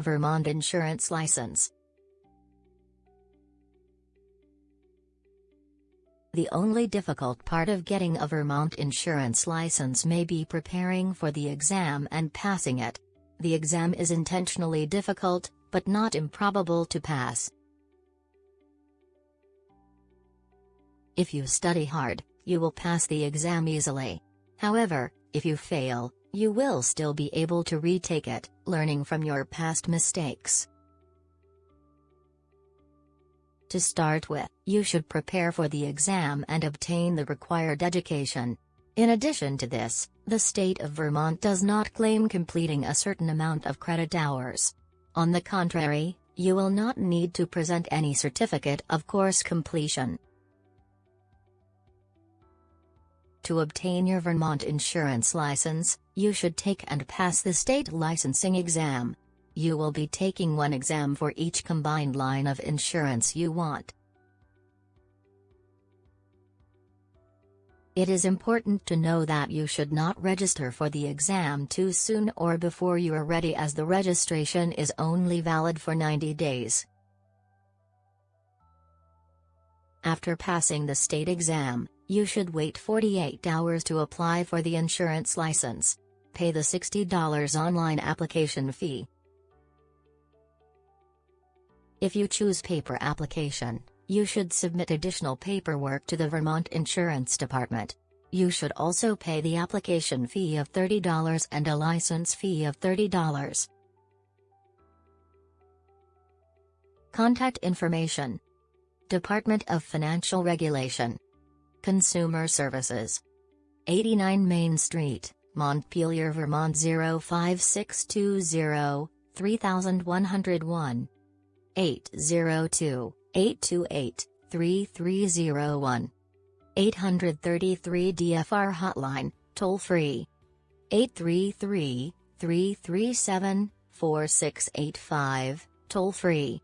Vermont Insurance License The only difficult part of getting a Vermont insurance license may be preparing for the exam and passing it. The exam is intentionally difficult, but not improbable to pass. If you study hard, you will pass the exam easily. However, if you fail, you will still be able to retake it, learning from your past mistakes. To start with, you should prepare for the exam and obtain the required education. In addition to this, the state of Vermont does not claim completing a certain amount of credit hours. On the contrary, you will not need to present any certificate of course completion. To obtain your Vermont insurance license, you should take and pass the state licensing exam. You will be taking one exam for each combined line of insurance you want. It is important to know that you should not register for the exam too soon or before you are ready as the registration is only valid for 90 days. After passing the state exam, you should wait 48 hours to apply for the insurance license. Pay the $60 online application fee. If you choose paper application, you should submit additional paperwork to the Vermont Insurance Department. You should also pay the application fee of $30 and a license fee of $30. Contact information Department of Financial Regulation Consumer Services 89 Main Street, Montpelier, Vermont 05620 3101 802-828-3301. 833 DFR hotline, toll free. 833-337-4685, toll free.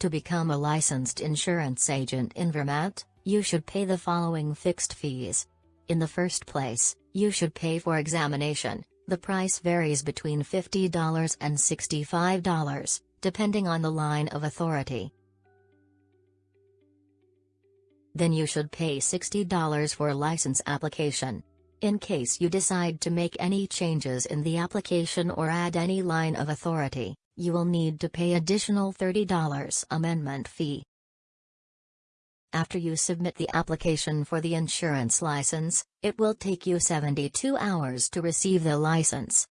To become a licensed insurance agent in Vermont, you should pay the following fixed fees. In the first place, you should pay for examination, the price varies between $50 and $65, depending on the line of authority. Then you should pay $60 for a license application. In case you decide to make any changes in the application or add any line of authority, you will need to pay additional $30 amendment fee. After you submit the application for the insurance license, it will take you 72 hours to receive the license.